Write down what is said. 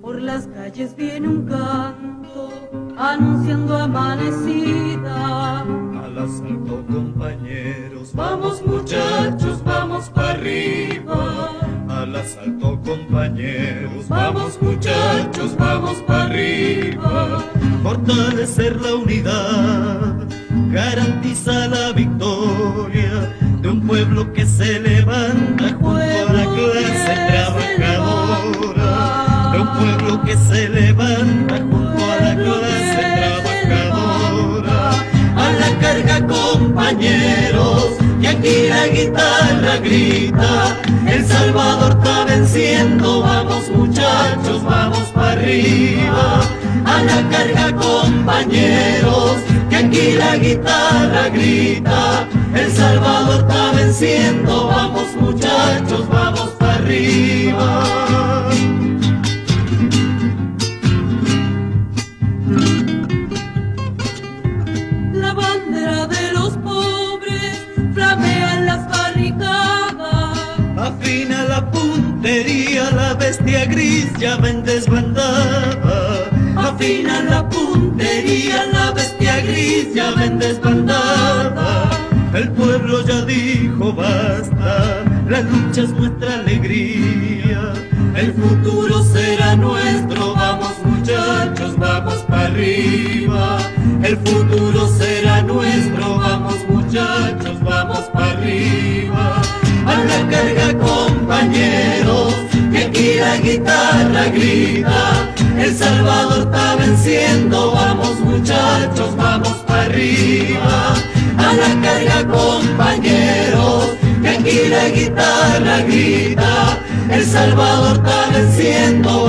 Por las calles viene un canto anunciando amanecida. Al asalto compañeros, vamos muchachos, vamos para arriba. Al asalto compañeros, vamos muchachos, vamos para arriba. Fortalecer la unidad, garantiza la victoria de un pueblo que se levanta que se levanta junto a la clase trabajadora. A la carga compañeros, que aquí la guitarra grita. El Salvador está venciendo, vamos muchachos, vamos para arriba. A la carga compañeros, que aquí la guitarra grita. El Salvador está venciendo, vamos muchachos, vamos para arriba. De los pobres flamea en las barricadas. Afina la puntería, la bestia gris ya ven desbandada. Afina la puntería, la bestia gris ya ven desbandada. El pueblo ya dijo basta, la lucha es nuestra alegría. El futuro será nuestro, vamos muchachos, vamos para arriba. El futuro guitarra grita. El Salvador está venciendo, vamos muchachos, vamos para arriba. A la carga compañeros, que aquí la guitarra grita. El Salvador está venciendo,